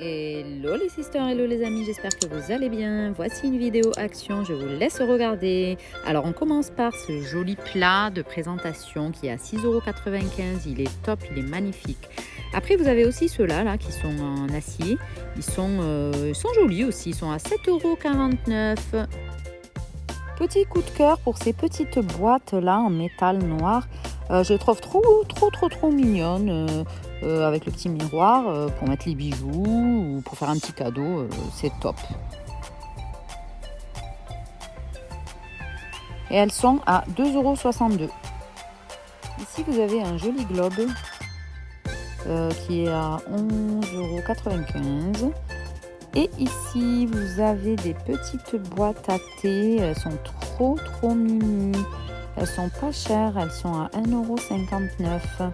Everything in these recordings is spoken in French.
Hello les sisters, hello les amis, j'espère que vous allez bien. Voici une vidéo action, je vous laisse regarder. Alors on commence par ce joli plat de présentation qui est à 6,95€. Il est top, il est magnifique. Après vous avez aussi ceux-là là, qui sont en acier. Ils sont, euh, jolis aussi, ils sont à 7,49€. Petit coup de cœur pour ces petites boîtes là en métal noir. Euh, je les trouve trop, trop, trop, trop mignonnes. Euh, euh, avec le petit miroir pour mettre les bijoux ou pour faire un petit cadeau. c'est top. Et elles sont à 2,62€. Ici, vous avez un joli globe qui est à 11,95€. Et ici, vous avez des petites boîtes à thé. Elles sont trop, trop mimi. Elles sont pas chères, elles sont à 1,59€.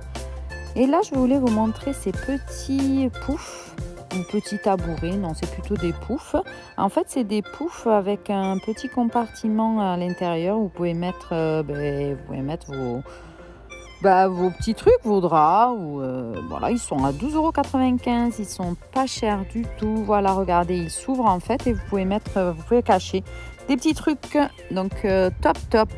Et là, je voulais vous montrer ces petits poufs ou petits tabourets. Non, c'est plutôt des poufs. En fait, c'est des poufs avec un petit compartiment à l'intérieur. Vous pouvez mettre, euh, ben, vous pouvez mettre vos, bah, vos petits trucs, vos draps. Euh, voilà, ils sont à 12,95€. Ils sont pas chers du tout. Voilà, regardez, ils s'ouvrent en fait et vous pouvez mettre, vous pouvez cacher des petits trucs. Donc, euh, top, top.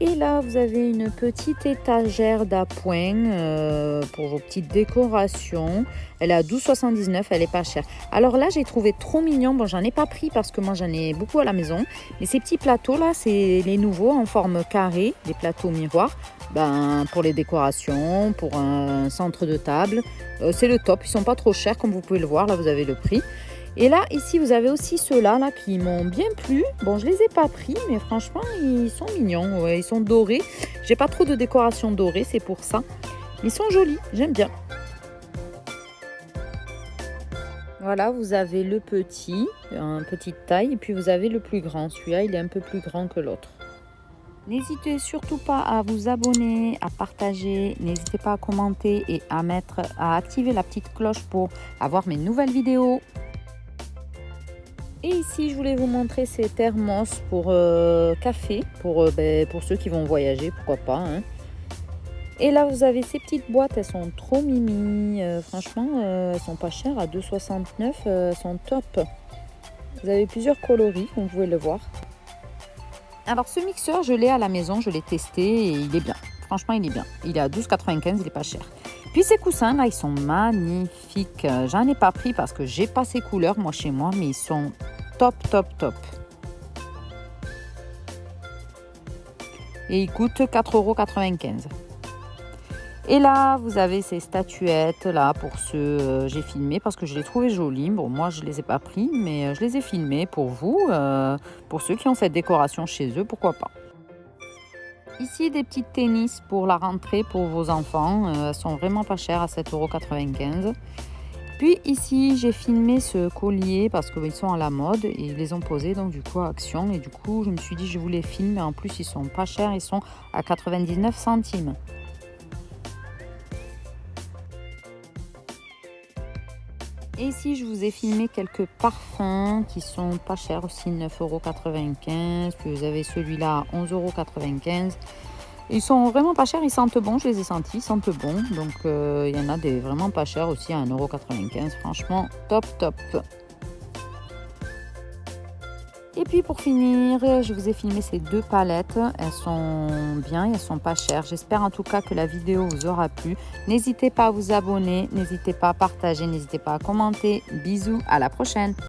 Et là, vous avez une petite étagère d'appoint euh, pour vos petites décorations. Elle est à 12,79, elle est pas chère. Alors là, j'ai trouvé trop mignon. Bon, j'en ai pas pris parce que moi, j'en ai beaucoup à la maison. Mais ces petits plateaux-là, c'est les nouveaux en forme carrée, des plateaux miroirs. Ben, pour les décorations, pour un centre de table. Euh, c'est le top. Ils sont pas trop chers, comme vous pouvez le voir. Là, vous avez le prix. Et là, ici, vous avez aussi ceux-là là, qui m'ont bien plu. Bon, je les ai pas pris, mais franchement, ils sont mignons. ils sont dorés. J'ai pas trop de décoration dorée, c'est pour ça. Ils sont jolis, j'aime bien. Voilà, vous avez le petit, en petite taille, et puis vous avez le plus grand. Celui-là, il est un peu plus grand que l'autre. N'hésitez surtout pas à vous abonner, à partager, n'hésitez pas à commenter et à mettre, à activer la petite cloche pour avoir mes nouvelles vidéos. Et ici, je voulais vous montrer ces thermos pour euh, café, pour, euh, ben, pour ceux qui vont voyager, pourquoi pas. Hein. Et là, vous avez ces petites boîtes, elles sont trop mimi. Euh, franchement, elles sont pas chères, à 2,69, elles sont top. Vous avez plusieurs coloris, comme vous pouvez le voir. Alors, ce mixeur, je l'ai à la maison, je l'ai testé et il est bien. Franchement, il est bien. Il est à 12,95, il est pas cher. Puis ces coussins là, ils sont magnifiques. J'en ai pas pris parce que j'ai pas ces couleurs moi chez moi, mais ils sont top, top, top. Et ils coûtent 4,95€. Et là, vous avez ces statuettes là pour ceux euh, j'ai filmé parce que je les trouvais jolies. Bon, moi je les ai pas pris, mais euh, je les ai filmés pour vous, euh, pour ceux qui ont cette décoration chez eux, pourquoi pas. Ici, des petites tennis pour la rentrée pour vos enfants. elles sont vraiment pas chères à 7,95€. Puis ici, j'ai filmé ce collier parce qu'ils sont à la mode et ils les ont posés donc du coup à Action. Et du coup, je me suis dit je vous les filme. En plus, ils sont pas chers. Ils sont à 99 centimes. Et ici, je vous ai filmé quelques parfums qui sont pas chers aussi, 9,95€. Puis vous avez celui-là à 11,95€. Ils sont vraiment pas chers, ils sentent bon, je les ai sentis, ils sentent bon. Donc euh, il y en a des vraiment pas chers aussi à 1,95€. Franchement, top, top. Et puis pour finir, je vous ai filmé ces deux palettes. Elles sont bien, elles sont pas chères. J'espère en tout cas que la vidéo vous aura plu. N'hésitez pas à vous abonner, n'hésitez pas à partager, n'hésitez pas à commenter. Bisous, à la prochaine